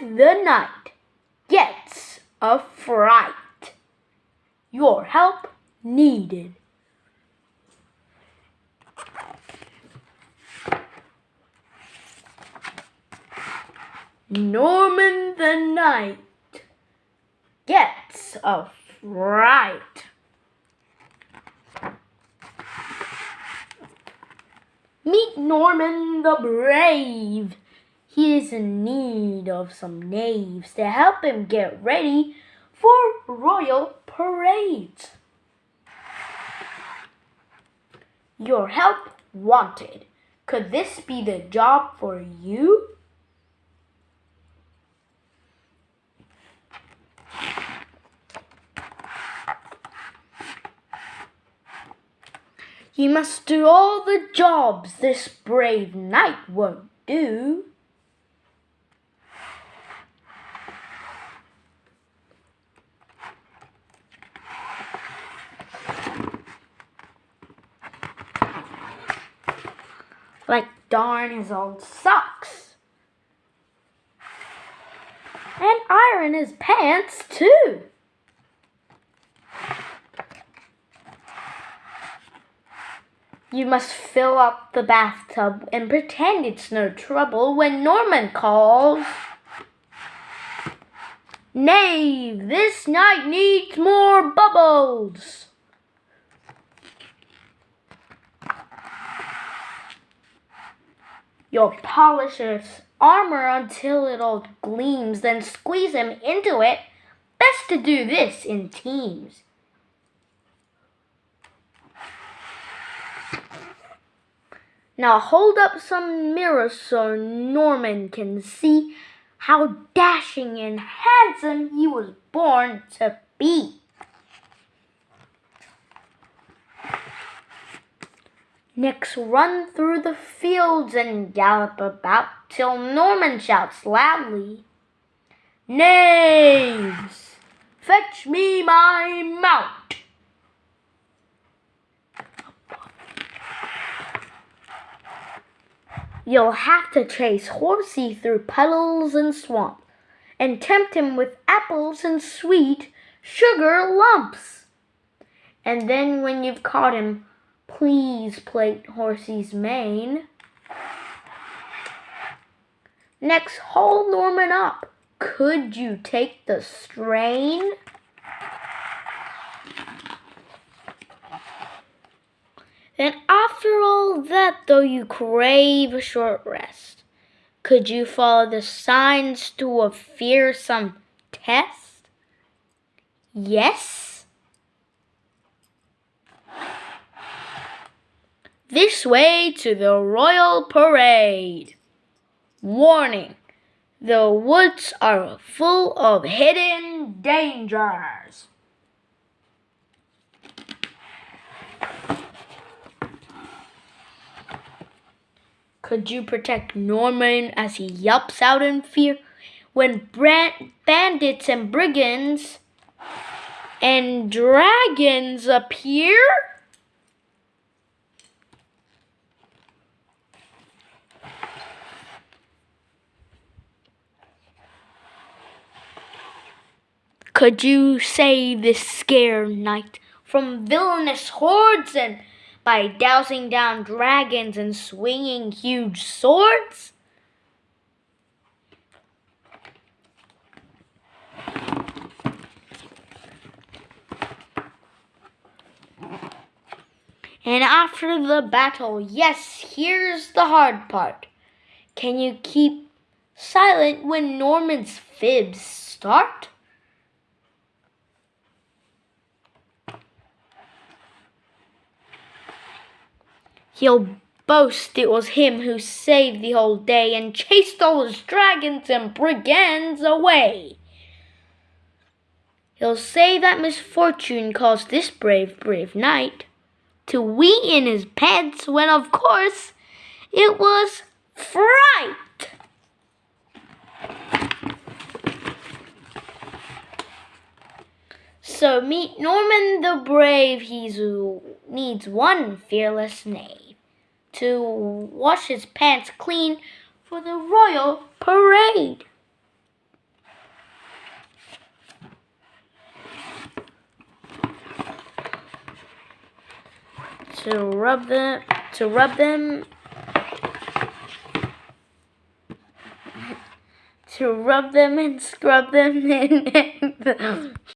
The Knight gets a fright. Your help needed. Norman the Knight gets a fright. Meet Norman the Brave. He is in need of some knaves to help him get ready for royal parades. Your help wanted. Could this be the job for you? You must do all the jobs this brave knight won't do. Like darn his old socks. And iron his pants too. You must fill up the bathtub and pretend it's no trouble when Norman calls. Nay, this knight needs more bubbles. You'll polish his armor until it all gleams, then squeeze him into it. Best to do this in teams. Now hold up some mirrors so Norman can see how dashing and handsome he was born to be. Next, run through the fields and gallop about till Norman shouts loudly, Knaves, fetch me my mount. You'll have to chase Horsey through puddles and swamp, and tempt him with apples and sweet sugar lumps. And then when you've caught him, please plait Horsey's mane. Next, hold Norman up. Could you take the strain? And after all that, though you crave a short rest, could you follow the signs to a fearsome test? Yes? This way to the royal parade. Warning, the woods are full of hidden dangers. Could you protect Norman as he yelps out in fear when bandits and brigands and dragons appear? Could you save this scared knight from villainous hordes and by dousing down dragons and swinging huge swords? And after the battle, yes, here's the hard part. Can you keep silent when Norman's fibs start? He'll boast it was him who saved the whole day and chased all his dragons and brigands away. He'll say that misfortune caused this brave, brave knight to wee in his pants when, of course, it was fright. So meet Norman the Brave. He uh, needs one fearless knave to wash his pants clean for the royal parade. To rub them, to rub them, to rub them and scrub them in.